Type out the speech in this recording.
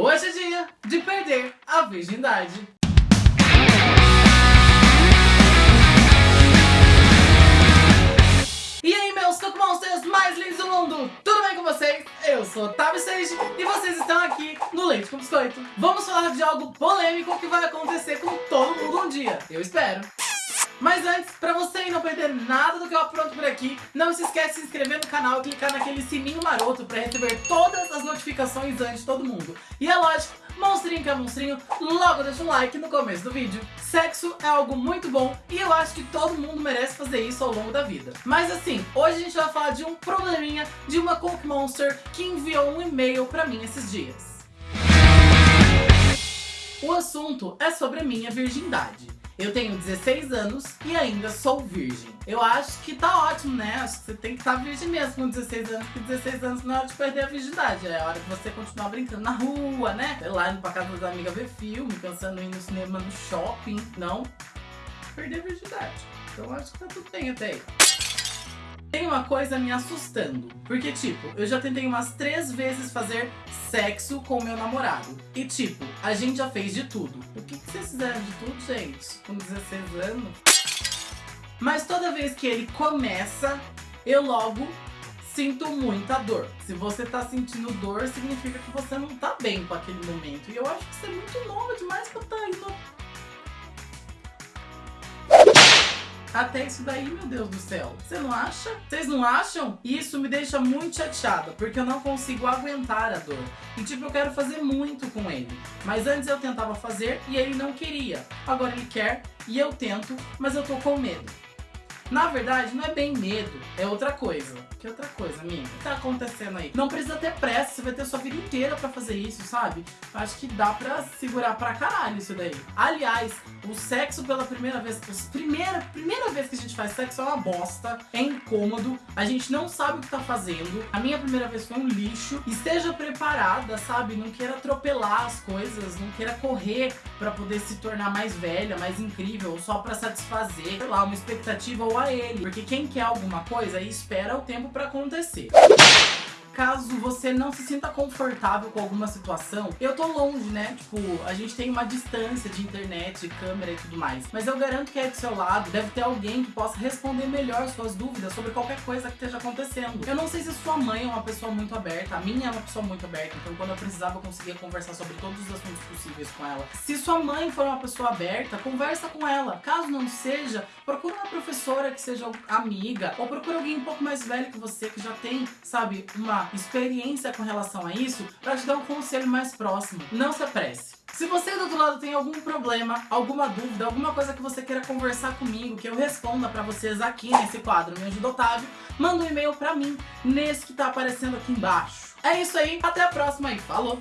Hoje é dia de perder a virgindade. E aí, meus Cook Monsters mais lindos do mundo! Tudo bem com vocês? Eu sou Otávio Seixas e vocês estão aqui no Leite com Biscoito. Vamos falar de algo polêmico que vai acontecer com todo mundo um dia. Eu espero. Mas antes, pra você não perder nada do que eu apronto por aqui, não se esquece de se inscrever no canal e clicar naquele sininho maroto pra receber todas as notificações antes de todo mundo. E é lógico, monstrinho que é monstrinho, logo deixa um like no começo do vídeo. Sexo é algo muito bom e eu acho que todo mundo merece fazer isso ao longo da vida. Mas assim, hoje a gente vai falar de um probleminha de uma Cook Monster que enviou um e-mail pra mim esses dias. O assunto é sobre a minha virgindade. Eu tenho 16 anos e ainda sou virgem. Eu acho que tá ótimo, né? Acho que você tem que estar tá virgem mesmo com 16 anos, porque 16 anos não é hora de perder a virgindade. É hora de você continuar brincando na rua, né? Sei lá, indo pra casa das amigas ver filme, pensando em ir no cinema, no shopping. Não perder a virgindade. Então acho que tá tudo bem até aí. Tem uma coisa me assustando, porque tipo, eu já tentei umas três vezes fazer sexo com meu namorado. E tipo, a gente já fez de tudo. O que, que vocês fizeram de tudo, gente? Com 16 anos? Mas toda vez que ele começa, eu logo sinto muita dor. Se você tá sentindo dor, significa que você não tá bem com aquele momento. E eu acho que você é muito nova demais pra tá Até isso daí, meu Deus do céu. Você não acha? Vocês não acham? Isso me deixa muito chateada, porque eu não consigo aguentar a dor. E tipo, eu quero fazer muito com ele. Mas antes eu tentava fazer e ele não queria. Agora ele quer e eu tento, mas eu tô com medo. Na verdade, não é bem medo, é outra coisa. Que outra coisa, amiga? O que tá acontecendo aí? Não precisa ter pressa, você vai ter sua vida inteira pra fazer isso, sabe? Acho que dá pra segurar pra caralho isso daí. Aliás, o sexo pela primeira vez, primeira, primeira vez que a gente faz sexo é uma bosta, é incômodo, a gente não sabe o que tá fazendo. A minha primeira vez foi um lixo. Esteja preparada, sabe? Não queira atropelar as coisas, não queira correr pra poder se tornar mais velha, mais incrível, só pra satisfazer, sei lá, uma expectativa ou a ele. Porque quem quer alguma coisa espera o tempo pra acontecer caso você não se sinta confortável com alguma situação, eu tô longe, né? Tipo, a gente tem uma distância de internet, câmera e tudo mais. Mas eu garanto que aí do seu lado deve ter alguém que possa responder melhor suas dúvidas sobre qualquer coisa que esteja acontecendo. Eu não sei se sua mãe é uma pessoa muito aberta, a minha é uma pessoa muito aberta, então quando eu precisava eu conseguia conversar sobre todos os assuntos possíveis com ela. Se sua mãe for uma pessoa aberta, conversa com ela. Caso não seja, procura uma professora que seja amiga, ou procura alguém um pouco mais velho que você, que já tem, sabe, uma experiência com relação a isso para te dar um conselho mais próximo. Não se apresse. Se você do outro lado tem algum problema, alguma dúvida, alguma coisa que você queira conversar comigo, que eu responda pra vocês aqui nesse quadro Me Ajuda Otávio, manda um e-mail pra mim, nesse que tá aparecendo aqui embaixo. É isso aí, até a próxima e falou!